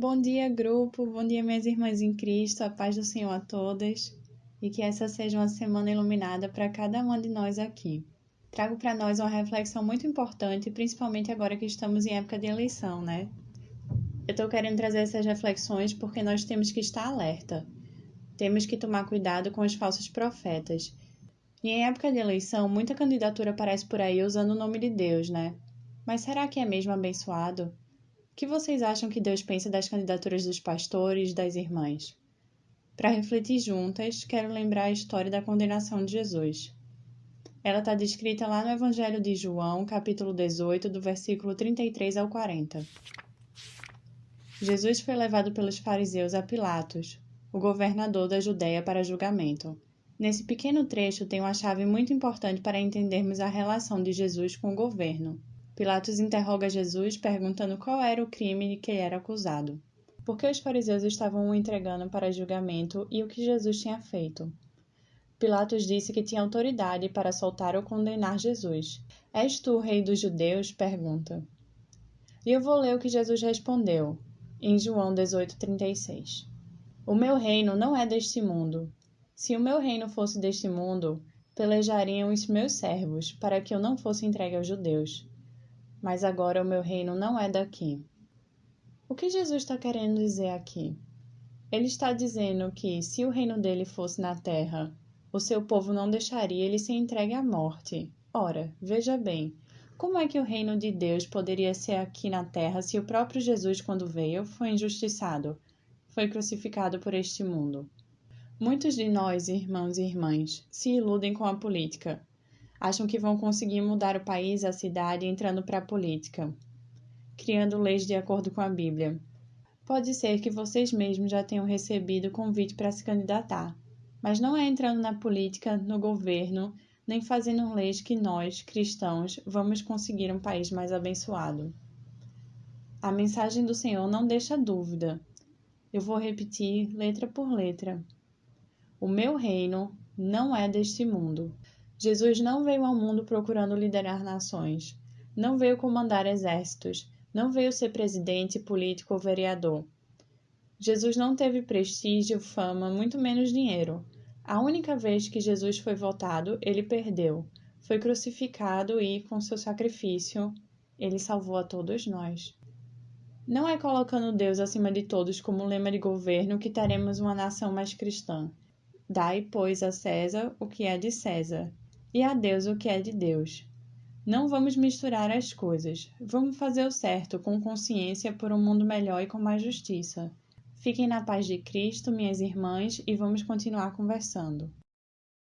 Bom dia, grupo. Bom dia, minhas irmãs em Cristo. A paz do Senhor a todas. E que essa seja uma semana iluminada para cada uma de nós aqui. Trago para nós uma reflexão muito importante, principalmente agora que estamos em época de eleição, né? Eu estou querendo trazer essas reflexões porque nós temos que estar alerta. Temos que tomar cuidado com os falsos profetas. E em época de eleição, muita candidatura aparece por aí usando o nome de Deus, né? Mas será que é mesmo abençoado? O que vocês acham que Deus pensa das candidaturas dos pastores, das irmãs? Para refletir juntas, quero lembrar a história da condenação de Jesus. Ela está descrita lá no Evangelho de João, capítulo 18, do versículo 33 ao 40. Jesus foi levado pelos fariseus a Pilatos, o governador da Judéia, para julgamento. Nesse pequeno trecho tem uma chave muito importante para entendermos a relação de Jesus com o governo. Pilatos interroga Jesus perguntando qual era o crime de que ele era acusado. Por que os fariseus estavam o entregando para julgamento e o que Jesus tinha feito? Pilatos disse que tinha autoridade para soltar ou condenar Jesus. És tu o rei dos judeus? pergunta. E eu vou ler o que Jesus respondeu, em João 18,36. O meu reino não é deste mundo. Se o meu reino fosse deste mundo, pelejariam os meus servos para que eu não fosse entregue aos judeus mas agora o meu reino não é daqui. O que Jesus está querendo dizer aqui? Ele está dizendo que, se o reino dele fosse na terra, o seu povo não deixaria ele ser entregue à morte. Ora, veja bem, como é que o reino de Deus poderia ser aqui na terra se o próprio Jesus, quando veio, foi injustiçado, foi crucificado por este mundo? Muitos de nós, irmãos e irmãs, se iludem com a política, acham que vão conseguir mudar o país, a cidade, entrando para a política, criando leis de acordo com a Bíblia. Pode ser que vocês mesmos já tenham recebido convite para se candidatar, mas não é entrando na política, no governo, nem fazendo leis que nós, cristãos, vamos conseguir um país mais abençoado. A mensagem do Senhor não deixa dúvida. Eu vou repetir letra por letra. O meu reino não é deste mundo. Jesus não veio ao mundo procurando liderar nações, não veio comandar exércitos, não veio ser presidente, político ou vereador. Jesus não teve prestígio, fama, muito menos dinheiro. A única vez que Jesus foi votado, ele perdeu. Foi crucificado e, com seu sacrifício, ele salvou a todos nós. Não é colocando Deus acima de todos como lema de governo que teremos uma nação mais cristã. Dai, pois, a César o que é de César, e a Deus o que é de Deus. Não vamos misturar as coisas. Vamos fazer o certo com consciência por um mundo melhor e com mais justiça. Fiquem na paz de Cristo, minhas irmãs, e vamos continuar conversando.